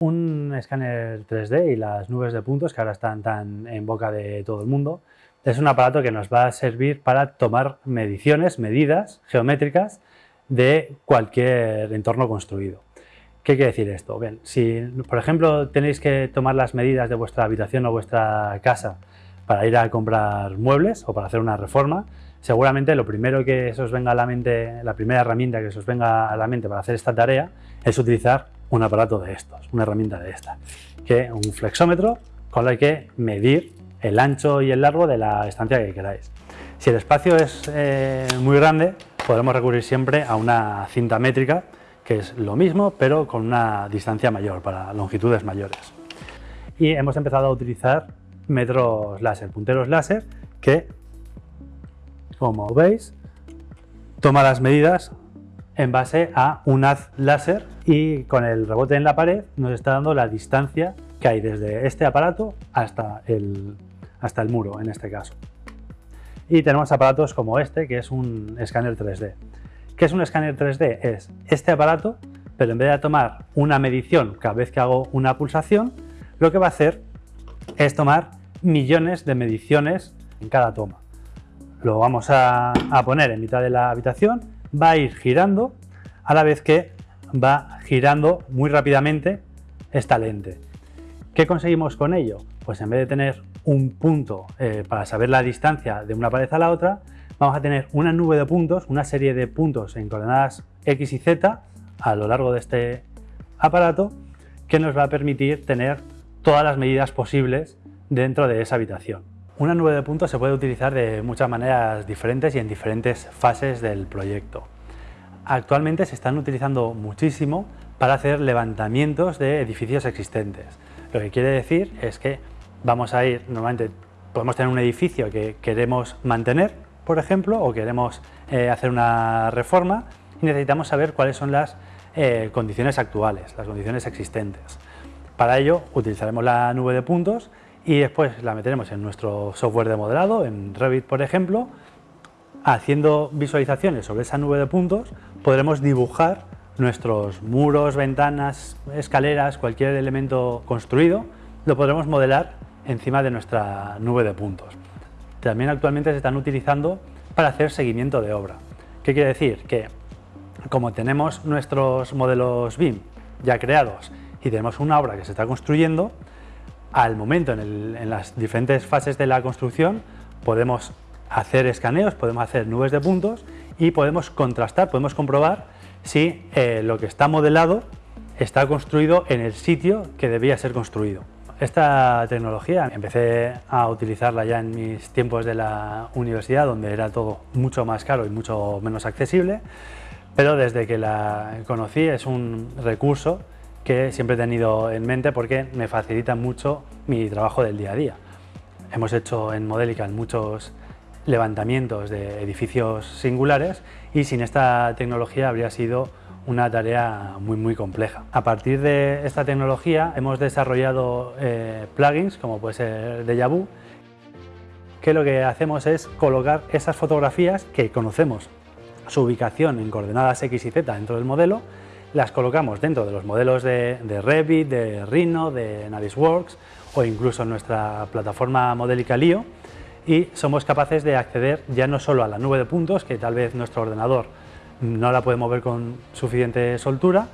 Un escáner 3D y las nubes de puntos que ahora están tan en boca de todo el mundo es un aparato que nos va a servir para tomar mediciones, medidas geométricas de cualquier entorno construido. ¿Qué quiere decir esto? Bien, si por ejemplo tenéis que tomar las medidas de vuestra habitación o vuestra casa para ir a comprar muebles o para hacer una reforma, seguramente lo primero que os venga a la mente, la primera herramienta que os venga a la mente para hacer esta tarea es utilizar un aparato de estos, una herramienta de esta, que un flexómetro con el que medir el ancho y el largo de la estancia que queráis. Si el espacio es eh, muy grande, podremos recurrir siempre a una cinta métrica, que es lo mismo, pero con una distancia mayor, para longitudes mayores. Y hemos empezado a utilizar metros láser, punteros láser, que, como veis, toma las medidas en base a un haz láser y con el rebote en la pared nos está dando la distancia que hay desde este aparato hasta el, hasta el muro en este caso. Y tenemos aparatos como este que es un escáner 3D. ¿Qué es un escáner 3D? Es este aparato, pero en vez de tomar una medición cada vez que hago una pulsación, lo que va a hacer es tomar millones de mediciones en cada toma. Lo vamos a, a poner en mitad de la habitación va a ir girando a la vez que va girando muy rápidamente esta lente. ¿Qué conseguimos con ello? Pues en vez de tener un punto eh, para saber la distancia de una pared a la otra, vamos a tener una nube de puntos, una serie de puntos en coordenadas X y Z a lo largo de este aparato que nos va a permitir tener todas las medidas posibles dentro de esa habitación. Una nube de puntos se puede utilizar de muchas maneras diferentes y en diferentes fases del proyecto. Actualmente se están utilizando muchísimo para hacer levantamientos de edificios existentes. Lo que quiere decir es que vamos a ir, normalmente podemos tener un edificio que queremos mantener, por ejemplo, o queremos eh, hacer una reforma y necesitamos saber cuáles son las eh, condiciones actuales, las condiciones existentes. Para ello utilizaremos la nube de puntos y después la meteremos en nuestro software de modelado, en Revit por ejemplo, haciendo visualizaciones sobre esa nube de puntos podremos dibujar nuestros muros, ventanas, escaleras, cualquier elemento construido, lo podremos modelar encima de nuestra nube de puntos. También actualmente se están utilizando para hacer seguimiento de obra. ¿Qué quiere decir? Que como tenemos nuestros modelos BIM ya creados y tenemos una obra que se está construyendo, al momento en, las diferentes fases de la construcción podemos hacer escaneos, podemos hacer nubes de puntos y podemos contrastar, podemos comprobar si eh, lo que está modelado está construido en el sitio que debía ser construido. Esta tecnología empecé a utilizarla ya en mis tiempos de la universidad, donde era todo mucho más caro y mucho menos accesible, pero desde que la conocí es un recurso que siempre he tenido en mente porque me facilita mucho mi trabajo del día a día. Hemos hecho en Modelica muchos levantamientos de edificios singulares y sin esta tecnología habría sido una tarea muy muy compleja. A partir de esta tecnología hemos desarrollado eh, plugins como puede ser Deja Vu que lo que hacemos es colocar esas fotografías que conocemos su ubicación en coordenadas X y Z dentro del modelo las colocamos dentro de los modelos de, Revit, de Rhino, de Navisworks o incluso en nuestra plataforma Modelica Lio. Y somos capaces de acceder ya no solo a la nube de puntos, que tal vez nuestro ordenador no la puede mover con suficiente soltura,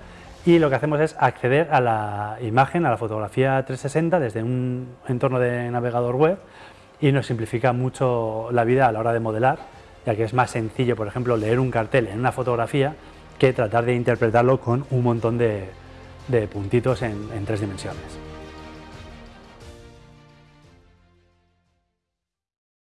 y lo que hacemos es acceder a la imagen, a la fotografía 360 desde un entorno de navegador web y nos simplifica mucho la vida a la hora de modelar, ya que es más sencillo, por ejemplo, leer un cartel en una fotografía que tratar de interpretarlo con un montón de, puntitos en tres dimensiones.